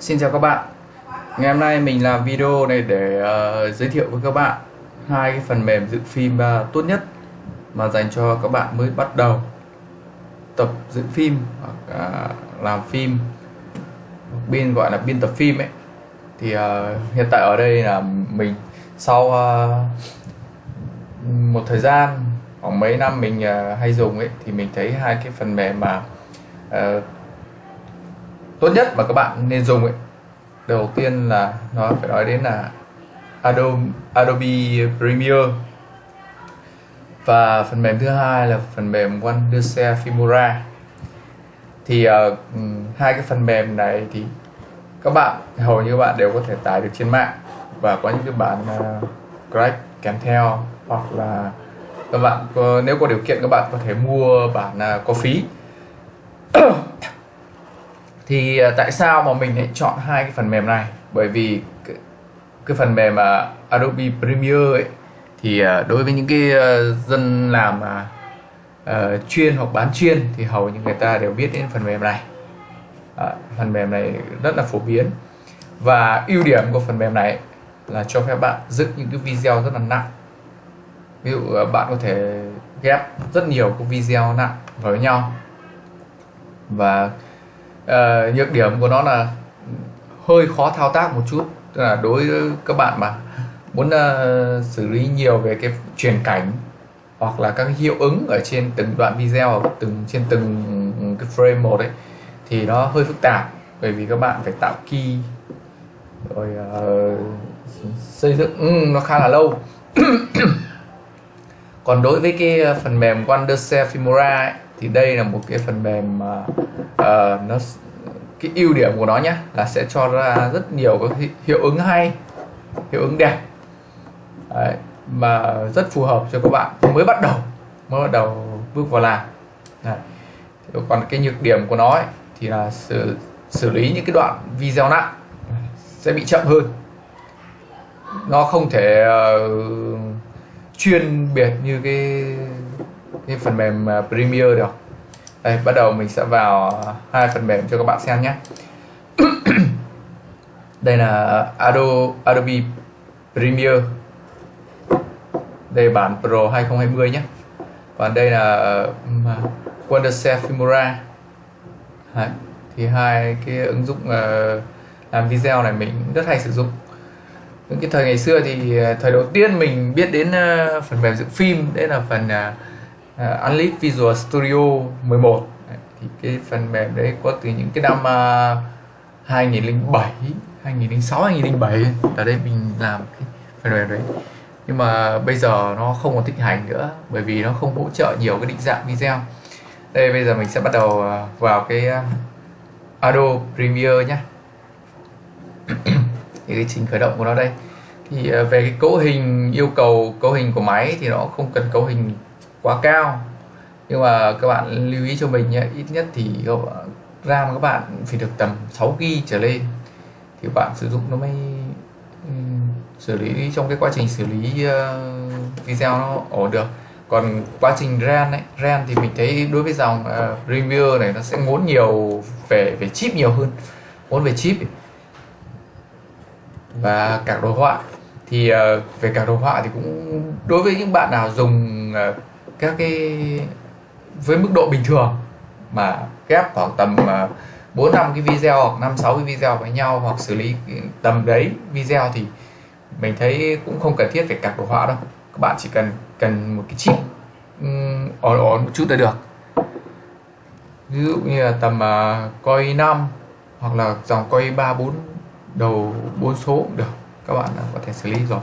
Xin chào các bạn. Ngày hôm nay mình làm video này để uh, giới thiệu với các bạn hai cái phần mềm dựng phim uh, tốt nhất mà dành cho các bạn mới bắt đầu tập dựng phim hoặc uh, làm phim. Biên gọi là biên tập phim ấy. Thì uh, hiện tại ở đây là mình sau uh, một thời gian khoảng mấy năm mình uh, hay dùng ấy thì mình thấy hai cái phần mềm mà uh, tốt nhất mà các bạn nên dùng ấy. Đầu tiên là nó phải nói đến là Adobe, Adobe Premiere. Và phần mềm thứ hai là phần mềm Wondershare Filmora. Thì uh, hai cái phần mềm này thì các bạn hầu như các bạn đều có thể tải được trên mạng. Và có những cái bản ờ, uh, crack kèm theo hoặc là các bạn có, nếu có điều kiện các bạn có thể mua bản uh, có phí thì à, tại sao mà mình lại chọn hai cái phần mềm này? Bởi vì cái, cái phần mềm mà Adobe Premiere ấy thì à, đối với những cái à, dân làm uh, chuyên hoặc bán chuyên thì hầu như người ta đều biết đến phần mềm này. À, phần mềm này rất là phổ biến. Và ưu điểm của phần mềm này là cho phép bạn dựng những cái video rất là nặng. Ví dụ bạn có thể ghép rất nhiều cái video nặng với nhau. Và uh, nhược điểm của nó là hơi khó thao tác một chút. Tức là đối với các bạn mà muốn uh, xử lý nhiều về cái truyền cảnh hoặc là các hiệu ứng ở trên từng đoạn video ở từng trên từng cái frame một ấy thì nó hơi phức tạp. Bởi vì các bạn phải tạo key rồi uh, xây dựng ừ, nó khá là lâu. Còn đối với cái phần mềm Wondershare Filmora ấy, thì đây là một cái phần mềm mà uh, nó cái ưu điểm của nó nhé là sẽ cho ra rất nhiều các hiệu ứng hay hiệu ứng đẹp. Đấy, mà rất phù hợp cho các bạn mới bắt đầu mới bắt đầu bước vào làm. Đấy. còn cái nhược điểm của nó ấy, thì là xử, xử lý những cái đoạn video nặng sẽ bị chậm hơn. Nó không thể uh, chuyên biệt như cái cái phần mềm à, Premiere được đây bắt đầu mình sẽ vào hai phần mềm cho các bạn xem nhé. Đây là Adobe, Adobe Premiere. Đây là bản Pro 2020 nhé. Còn đây là à, Wondershare Filmora Đấy. thì hai cái ứng dụng uh, làm video này mình rất hay sử dụng. Những cái thời ngày xưa thì ờ, thời đầu tiên mình biết đến uh, phần mềm dựng phim đấy là phần uh, uh, Unleashed Visual Studio 11 thì cái phần mềm đấy có từ những cái năm uh, 2007 2006 2007 ở đây mình làm cái phần mềm đấy. Nhưng mà bây giờ nó không còn thịnh hành nữa bởi vì nó không hỗ trợ nhiều cái định dạng video. Đây bây giờ mình sẽ bắt đầu à, vào cái uh, Adobe Premiere nhé thì cái trình khởi động của nó đây. Thì uh, về cái cấu hình yêu cầu cấu hình của máy thì nó không cần cấu hình quá cao. Nhưng mà các bạn lưu ý cho mình nhé ít nhất thì RAM các bạn phải được tầm 6 GB trở lên. Thì bạn sử dụng nó mới ừ, xử lý trong cái quá trình xử lý uh, video nó ổn được. Còn quá trình ram ấy ram thì mình thấy đối với dòng uh, Premiere này nó sẽ ngốn nhiều về về chip nhiều hơn ngốn về chip ấy. và cả đồ họa. Thì uh, về cả đồ họa thì cũng đối với những bạn nào dùng uh, các cái với mức độ bình thường mà ghép khoảng tầm à, bốn năm cái video hoặc năm sáu cái video với nhau hoặc xử lý tầm đấy video thì mình thấy cũng không cần thiết phải cạc đồ họa đâu. Các bạn chỉ cần cần một cái chip ổn ổn một chút là được. Ví dụ như là tầm uh, coi 5 hoặc là dòng coi 3 4 đầu 4 số cũng được. Các bạn có thể xử lý rồi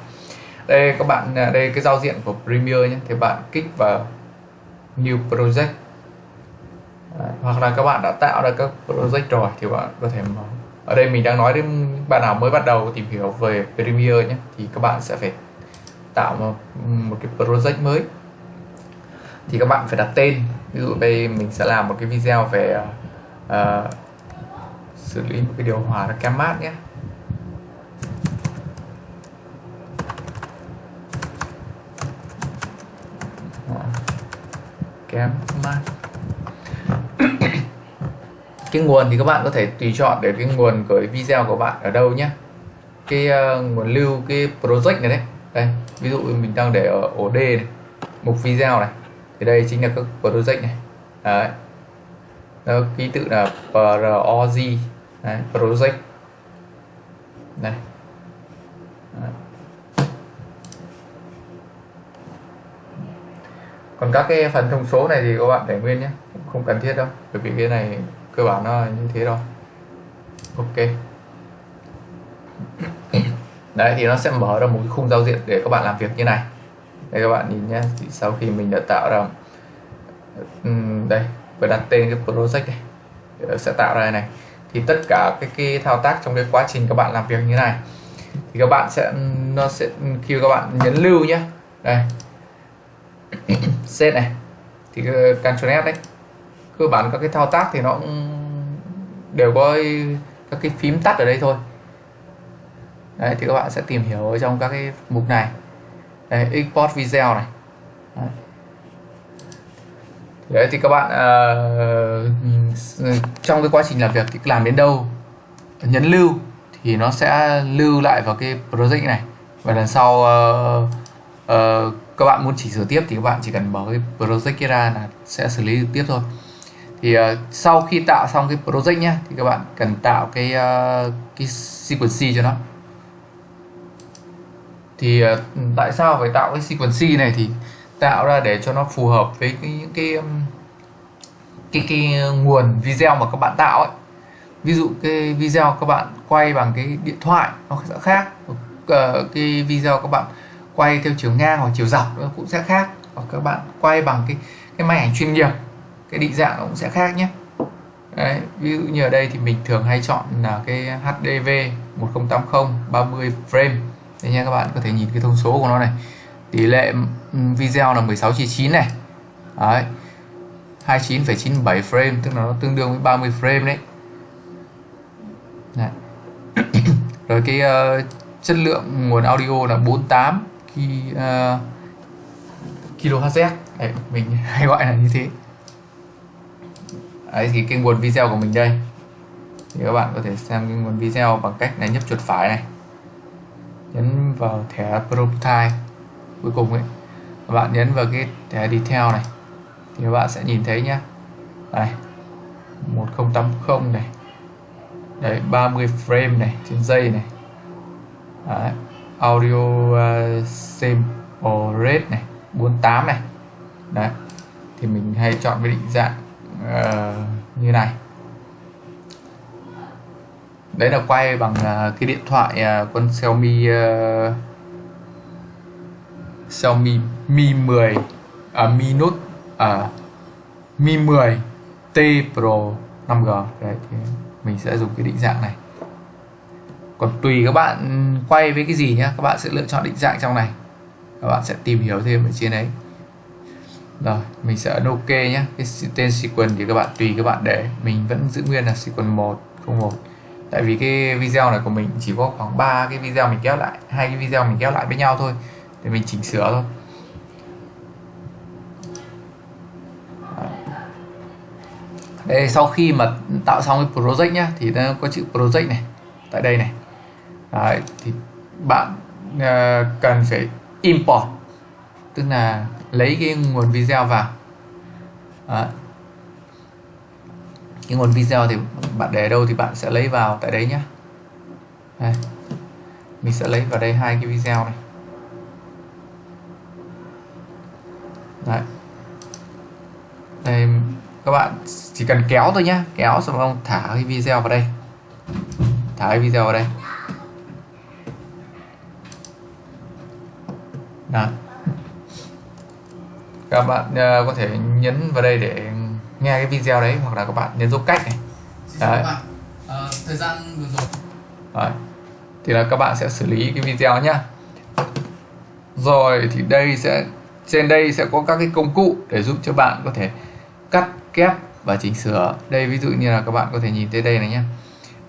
đây các bạn à, đây cái giao diện của Premiere nhé. Thì bạn kích vào new project. Đấy, hoặc là các bạn đã tạo ra các project rồi thì bạn có thể mở. Ở đây mình đang nói đến bạn nào mới bắt đầu tìm hiểu về Premiere nhé. Thì các bạn sẽ phải tạo một, một cái project mới. Thì các bạn phải đặt tên. Ví dụ đây mình sẽ làm một cái video về uh, xử lý một cái điều hòa cam mát nhé. Kém mát cái nguồn thì các bạn có thể tùy chọn để cái nguồn của video của bạn ở đâu nhé. Cái uh, nguồn lưu cái project này đấy. Đây ví dụ mình đang để ở ổ D này mục video này. Thì đây chính là các project này. Đấy. Đó, ký tự là PROG đấy, project. Này đấy. Còn các cái phần thông số này thì các bạn để nguyên nhé không cần thiết đâu bởi vì cái này cơ bản nó như thế rồi ok. Đấy thì nó sẽ mở ra một cái khung giao diện để các bạn làm việc như này. Đây các bạn nhìn nhé thì sau khi mình đã tạo ra đây và đặt tên cái project này sẽ tạo ra này. Thì tất cả cái, cái thao tác trong cái quá trình các bạn làm việc như này thì các bạn sẽ nó sẽ khi các bạn nhấn lưu nhé. Đây set này thì Ctrl S đấy. Cơ bản các cái thao tác thì nó đều có các cái phím tắt ở đây thôi. Đấy thì các bạn sẽ tìm hiểu ở trong các cái mục này. Đấy, export video này. Đấy. đấy thì các bạn uh, trong cái quá trình làm việc thì làm đến đâu nhấn lưu thì nó sẽ lưu lại vào cái project này. Và lần sau uh, uh, các bạn muốn chỉnh sửa tiếp thì các bạn chỉ cần mở cái project ra là sẽ xử lý tiếp thôi. Thì uh, sau khi tạo xong cái project nhé thì các bạn cần tạo cái uh, cái sequence cho nó. Thì uh, tại sao phải tạo cái sequence này? Thì tạo ra để cho nó phù hợp với cái, những cái cái cái nguồn video mà các bạn tạo ấy. Ví dụ cái video các bạn quay bằng cái điện thoại nó sẽ khác. Uh, cái video các bạn quay theo chiều ngang hoặc chiều dọc nó cũng sẽ khác. Hoặc các bạn quay bằng cái cái máy ảnh chuyên nghiệp cái định dạng nó cũng sẽ khác nhé. Đấy, ví dụ như ở đây thì mình thường hay chọn là cái HDV 1080 30 frame. Đấy nha các bạn có thể nhìn cái thông số của nó này. Tỷ lệ ừ, video là 16 chia 9 này. Đấy 29,97 frame tức là nó tương đương với 30 frame đấy, đấy. rồi cái uh, chất lượng nguồn audio là 48 khi uh, kHz đấy, mình hay gọi là như thế. Đấy thì cái nguồn video của mình đây. Thì các bạn có thể xem cái nguồn video bằng cách là nhấp chuột phải này. Nhấn vào thẻ prototype cuối cùng ấy. Các bạn nhấn vào cái thẻ detail này. Thì các bạn sẽ nhìn thấy nhá. Đây 1080 này. Đấy 30 frame này trên giây này. Đấy audio à, uh, rate này 48 này. Đấy thì mình hay chọn cái định dạng uh, như này. Đấy là quay bằng uh, cái điện thoại uh, con Xiaomi uh, Xiaomi Mi 10 à, Mi Note à, Mi 10 T Pro 5G đấy thì mình sẽ dùng cái định dạng này còn tùy các bạn quay với cái gì nhá, các bạn sẽ lựa chọn định dạng trong này. Các bạn sẽ tìm hiểu thêm ở trên đấy. Rồi, mình sẽ ấn ok nhé cái tên sequence thì các bạn, tùy các bạn để. Mình vẫn giữ nguyên là sequence 101 tại vì cái video này của mình chỉ có khoảng 3 cái video mình kéo lại, hai cái video mình kéo lại với nhau thôi. Để mình chỉnh sửa thôi. Đây sau khi mà tạo xong cái project nhá, thì nó có chữ project này, tại đây này. Đấy, thì bạn uh, cần phải import tức là lấy cái nguồn video vào. Đấy. cái nguồn video thì bạn để đâu thì bạn sẽ lấy vào tại đấy nhé đây. mình sẽ lấy vào đây hai cái video này. Đấy. Đây các bạn chỉ cần kéo thôi nhá. Kéo xong ông thả cái video vào đây. Thả cái video vào đây. Đó. Các bạn uh, có thể nhấn vào đây để nghe cái video đấy hoặc là các bạn nhấn dấu cách này. Đấy. À, thời gian vừa rồi. Đấy. thì là các bạn sẽ xử lý cái video nhá. Rồi thì đây sẽ trên đây sẽ có các cái công cụ để giúp cho bạn có thể cắt kép và chỉnh sửa. Đây ví dụ như là các bạn có thể nhìn thấy đây này nhé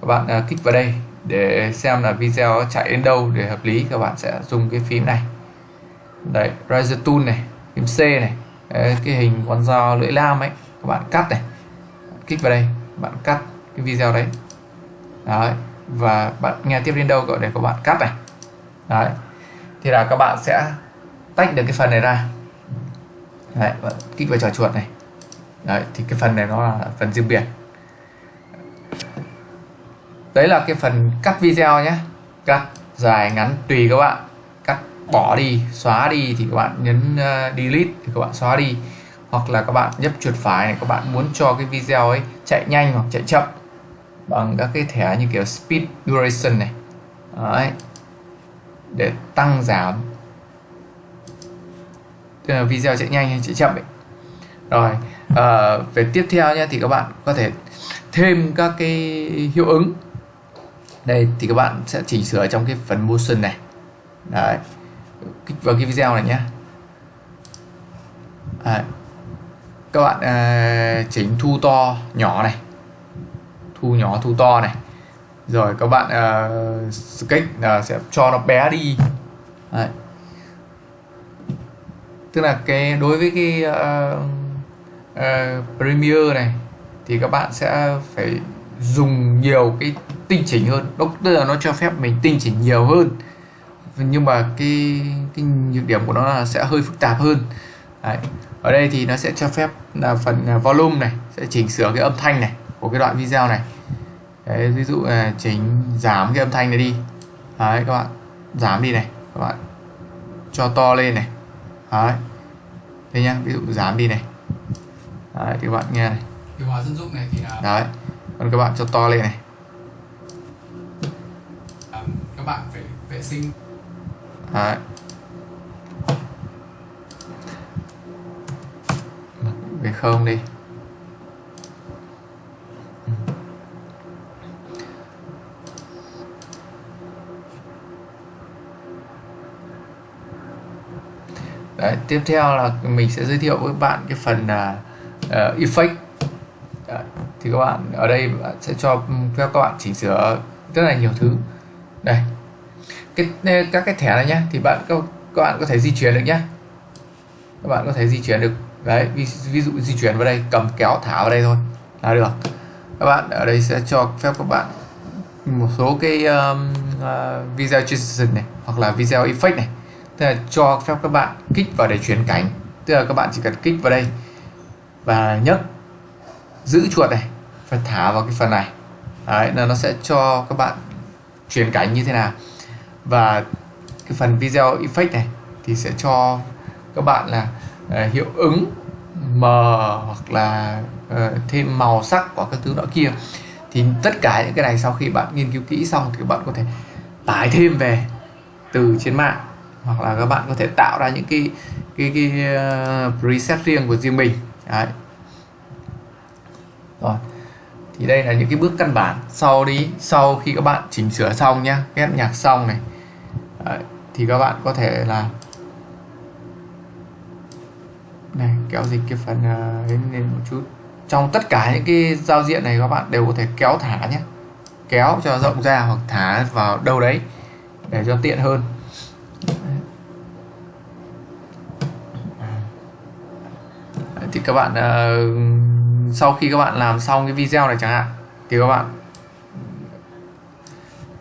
các bạn uh, kích vào đây để xem là video chạy đến đâu để hợp lý các bạn sẽ dùng cái phím này đấy razor tool này phím C này đấy, cái hình con dao lưỡi lam ấy các bạn cắt này kích vào đây bạn cắt cái video đấy. Đấy và bạn nghe tiếp đến đâu gọi để các bạn cắt này. Đấy thì là các bạn sẽ tách được cái phần này ra. Đấy, bạn kích vào trò chuột này. Đấy thì cái phần này nó là phần riêng biệt. Đấy là cái phần cắt video nhé. Cắt dài ngắn tùy các bạn bỏ đi xóa đi thì các bạn nhấn uh, delete thì các bạn xóa đi. Hoặc là các bạn nhấp chuột phải này các bạn muốn cho cái video ấy chạy nhanh hoặc chạy chậm bằng các cái thẻ như kiểu speed duration này. Đấy. Để tăng giảm tức là video chạy nhanh hay chạy chậm ấy. Rồi à, về tiếp theo nhé thì các bạn có thể thêm các cái hiệu ứng. Đây thì các bạn sẽ chỉnh sửa trong cái phần motion này. Đấy kích vào cái video này nhé à, các bạn à, chỉnh thu to nhỏ này. Thu nhỏ thu to này. Rồi các bạn à, sketch à, sẽ cho nó bé đi. Đấy. tức là cái đối với cái uh, uh, Premiere này thì các bạn sẽ phải dùng nhiều cái tinh chỉnh hơn. Đó tức là nó cho phép mình tinh chỉnh nhiều hơn nhưng mà cái cái nhược điểm của nó là sẽ hơi phức tạp hơn. Đấy. ở đây thì nó sẽ cho phép là phần volume này sẽ chỉnh sửa cái âm thanh này của cái đoạn video này. Đấy, ví dụ là chỉnh giảm cái âm thanh này đi. Đấy các bạn giảm đi này các bạn cho to lên này. Đấy. Đây nhá ví dụ giảm đi này. Đấy thì các bạn nghe này. Điều hòa dân dụng này thì là Đấy. Còn các bạn cho to lên này. À, các bạn phải vệ sinh Đấy. Về không đi. Đấy, tiếp theo là mình sẽ giới thiệu với bạn cái phần uh, uh, effect. Đấy, thì các bạn ở đây sẽ cho phép các bạn chỉnh sửa rất là nhiều thứ. Đây cái các cái thẻ này nhé thì bạn các, các bạn có thể di chuyển được nhé các bạn có thể di chuyển được. Đấy ví, ví dụ di chuyển vào đây cầm kéo thả vào đây thôi. Là được. Các bạn ở đây sẽ cho phép các bạn một số cái um, uh, video transition này hoặc là video effect này. Tức là cho phép các bạn kích vào để chuyển cảnh. Tức là các bạn chỉ cần kích vào đây và nhấc giữ chuột này và thả vào cái phần này. Đấy là nó sẽ cho các bạn chuyển cảnh như thế nào và cái phần video effect này thì sẽ cho các bạn là uh, hiệu ứng mờ hoặc là uh, thêm màu sắc của các thứ nọ kia. Thì tất cả những cái này sau khi bạn nghiên cứu kỹ xong thì các bạn có thể tải thêm về từ trên mạng. Hoặc là các bạn có thể tạo ra những cái cái cái uh, preset riêng của riêng mình. Đấy. rồi thì đây là những cái bước căn bản sau đi sau khi các bạn chỉnh sửa xong nhá ghép nhạc xong này. Đấy. thì các bạn có thể là này kéo dịch cái phần uh, lên một chút. Trong tất cả những cái giao diện này các bạn đều có thể kéo thả nhé kéo cho rộng ra hoặc thả vào đâu đấy để cho tiện hơn. Thì các bạn uh, sau khi các bạn làm xong cái video này chẳng hạn thì các bạn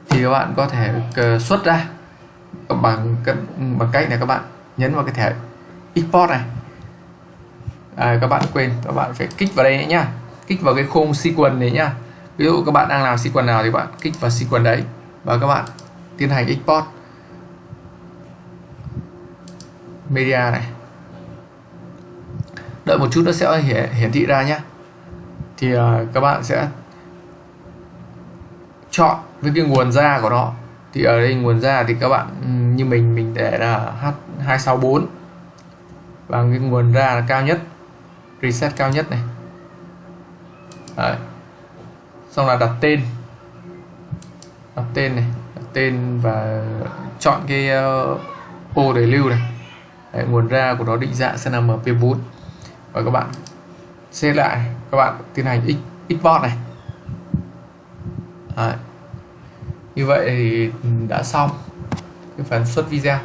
thì các bạn có thể ờ, xuất ra bằng bằng cách là các bạn nhấn vào cái thẻ export này. À, các bạn quên các bạn phải kích vào đây nhá. Kích vào cái khung sequence này nhá. Ví dụ các bạn đang làm sequence nào thì bạn kích vào sequence đấy và các bạn tiến hành export media này. Đợi một chút nó sẽ hiển, hiển thị ra nhé thì uh, các bạn sẽ chọn với cái nguồn ra của nó. Thì ở đây nguồn ra thì các bạn ừ, như mình mình để là H264 và cái nguồn ra là cao nhất. Reset cao nhất này. Đấy. xong là đặt tên. Đặt tên này. Đặt tên và chọn cái uh, ô để lưu này. Đấy, nguồn ra của nó định dạng sẽ là mp4 và các bạn xếp lại các bạn tiến hành export này. Đấy. như vậy thì đã xong cái phần xuất video.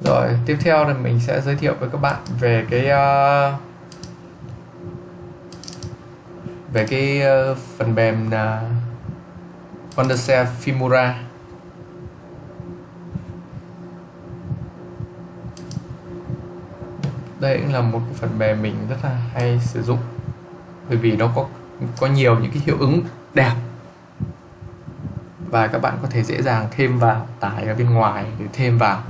Rồi tiếp theo là mình sẽ giới thiệu với các bạn về cái uh, về cái uh, phần mềm là Wondershare Filmora. Đây cũng là một cái phần mềm mình rất là hay sử dụng. Bởi vì nó có có nhiều những cái hiệu ứng đẹp. Và các bạn có thể dễ dàng thêm vào, tải ở bên ngoài để thêm vào.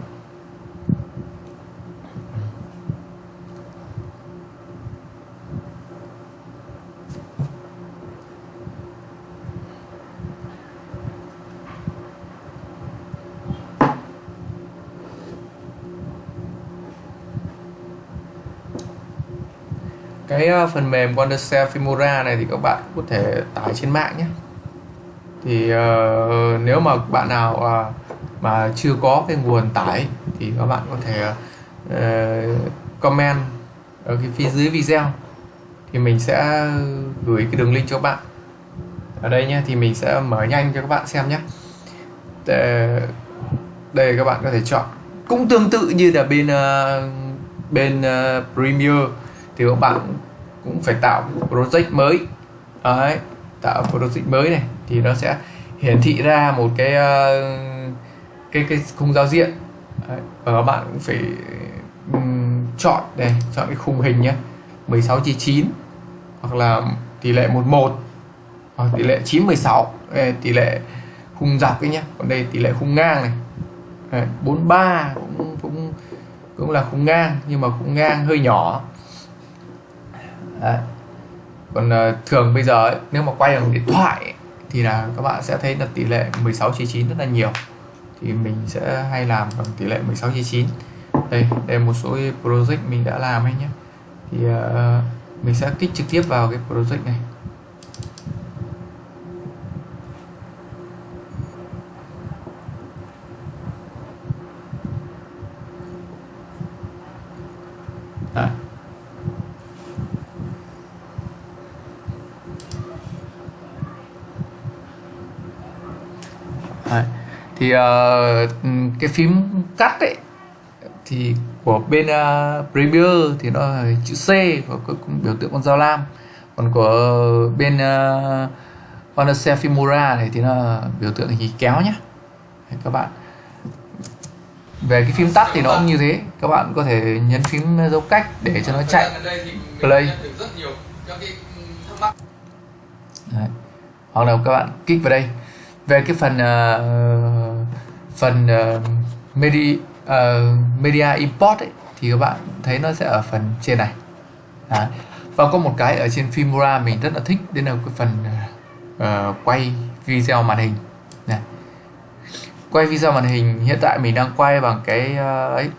Phần mềm Wondershare Filmora này thì các bạn có thể tải trên mạng nhé. Thì uh, nếu mà bạn nào uh, mà chưa có cái nguồn tải thì các bạn có thể uh, comment ở cái phía dưới video. Thì mình sẽ gửi cái đường link cho các bạn. Ở đây nhé thì mình sẽ mở nhanh cho các bạn xem nhé. Để đây các bạn có thể chọn. Cũng tương tự như là bên uh, bên uh, Premiere thì các bạn cũng phải tạo project mới. Đấy tạo project mới này thì nó sẽ hiển thị ra một cái uh, cái cái khung giao diện. Đấy. và các bạn cũng phải um, chọn đây chọn cái khung hình nhé 16 chia 9 hoặc là tỷ lệ 11 hoặc tỷ lệ 9 16 đây, tỷ lệ khung dọc ấy nhé còn đây tỷ lệ khung ngang này. Đấy, 43 cũng cũng cũng là khung ngang nhưng mà khung ngang hơi nhỏ. Đấy. còn uh, thường bây giờ ấy, nếu mà quay bằng điện thoại ấy, thì là các bạn sẽ thấy là tỷ lệ 16 chia 9 rất là nhiều thì mình sẽ hay làm bằng tỷ lệ 16 chia 9 đây đây một số project mình đã làm ấy nhé thì uh, mình sẽ kích trực tiếp vào cái project này Đấy. Thì uh, cái phím cắt ấy thì của bên uh, Premiere thì nó là chữ C và cũng biểu tượng con dao lam. Còn của bên ờ, uh, Wondershare Filmora này thì nó biểu tượng hình kéo nhé Đấy, các bạn. Về cái phím tắt thì nó cũng như thế. Các bạn có thể nhấn phím dấu cách để cho nó chạy. Play. Đấy. hoặc là các bạn kích vào đây về cái phần uh, phần ờ, uh, media uh, ờ, media import ấy, thì các bạn thấy nó sẽ ở phần trên này. Đấy. và có một cái ở trên Filmora mình rất là thích đấy là cái phần uh, quay video màn hình. Này. Quay video màn hình hiện tại mình đang quay bằng cái uh, ấy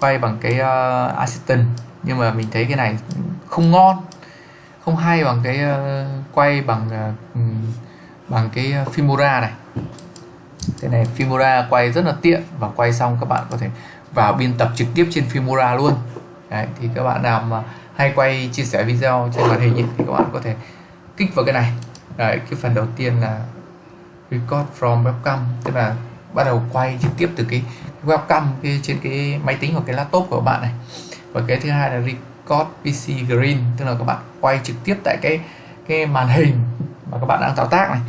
quay bằng cái uh, assistant. Nhưng mà mình thấy cái này không ngon không hay bằng cái uh, quay bằng uh, bằng cái ờ, Filmora này. Cái này Filmora quay rất là tiện và quay xong các bạn có thể vào biên tập trực tiếp trên Filmora luôn. Đấy, thì các bạn nào mà hay quay chia sẻ video trên màn hình ấy, thì các bạn có thể kích vào cái này. Đấy, cái phần đầu tiên là record from webcam tức là bắt đầu quay trực tiếp từ cái webcam cái trên cái máy tính hoặc cái laptop của các bạn này. Và cái thứ hai là record PC green tức là các bạn quay trực tiếp tại cái cái màn hình mà các bạn đang thao tác này.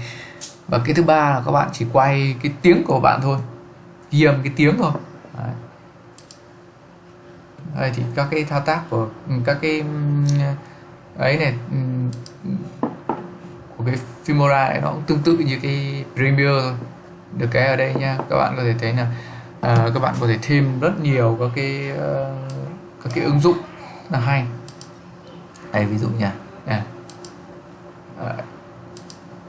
Và cái thứ ba là các bạn chỉ quay cái tiếng của bạn thôi. Ghi âm cái tiếng thôi. Đấy. Đây thì các cái thao tác của ừ, các cái ừ, ấy này ừ, của cái Filmora này nó cũng tương tự như cái Premiere thôi. Được cái ở đây nha. Các bạn có thể thấy là à, các bạn có thể thêm rất nhiều các cái uh, các cái ứng dụng là hay. Đây ví dụ nha. À. À. Rồi cho các bạn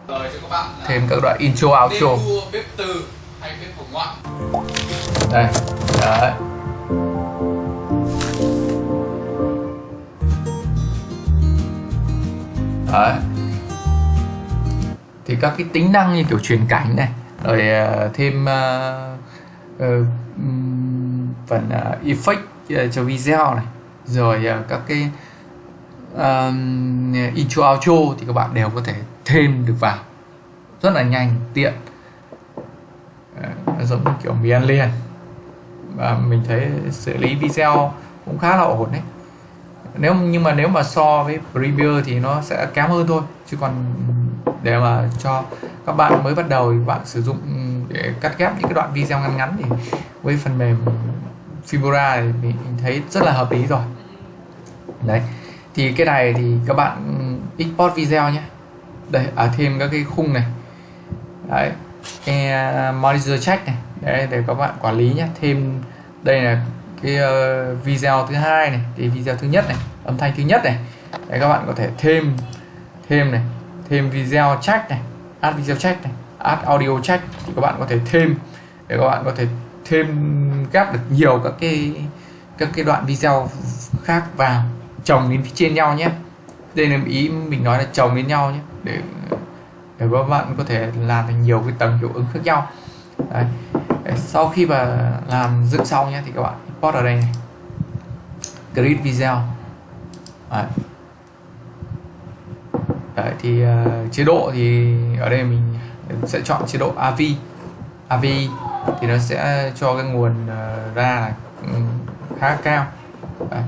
thêm các đoạn intro outro. vua bếp từ hay bếp hồng ngoại. Đây đấy. Đấy. Thì các cái tính năng như kiểu truyền cảnh này rồi uh, thêm uh, uh, phần uh, effect uh, cho video này rồi uh, các cái um, intro outro thì các bạn đều có thể thêm được vào. Rất là nhanh tiện. À, giống như kiểu mì ăn liền. Và mình thấy xử lý video cũng khá là ổn đấy. Nếu nhưng mà nếu mà so với Premiere thì nó sẽ kém hơn thôi. Chứ còn để mà cho các bạn mới bắt đầu thì bạn sử dụng để cắt ghép những cái đoạn video ngắn ngắn thì với phần mềm Fibora thì mình thấy rất là hợp lý rồi. Đấy. Thì cái này thì các bạn export video nhé đây à thêm các cái khung này. Đấy cái à, monitor check này. Đấy để các bạn quản lý nhé. Thêm đây là cái uh, video thứ hai này thì video thứ nhất này âm thanh thứ nhất này. Đấy các bạn có thể thêm thêm này thêm video check này add video check này add audio check thì các bạn có thể thêm để các bạn có thể thêm ghép được nhiều các cái các cái đoạn video khác vào chồng lên phía trên nhau nhé đây là ý mình nói là chồng lên nhau nhé để để các bạn có thể làm thành nhiều cái tầng hiệu ứng khác nhau Đấy. Sau khi mà làm dựng xong nhé thì các bạn import ở đây này grid video Đấy. Đấy, thì uh, chế độ thì ở đây mình sẽ chọn chế độ AV AV thì nó sẽ cho cái nguồn uh, ra là ừ, khá cao Đấy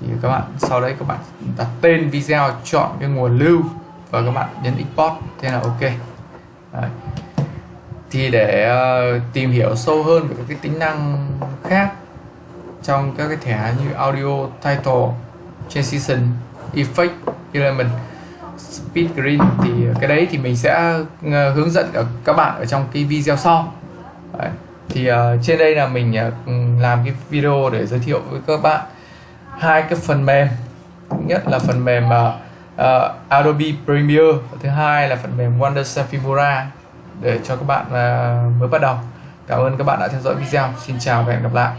thì các bạn sau đấy các bạn đặt tên video chọn cái nguồn lưu và các bạn nhấn export thế là ok đấy. thì để uh, tìm hiểu sâu hơn về các cái tính năng khác trong các cái thẻ như audio title transition effect element speed green thì cái đấy thì mình sẽ ờ, hướng dẫn ở các bạn ở trong cái video sau đấy. thì uh, trên đây là mình uh, làm cái video để giới thiệu với các bạn hai cái phần mềm. Thứ nhất là phần mềm uh, uh, Adobe Premiere. Và thứ hai là phần mềm Wondershare Filmora để cho các bạn uh, mới bắt đầu. Cảm ơn các bạn đã theo dõi video. Xin chào và hẹn gặp lại.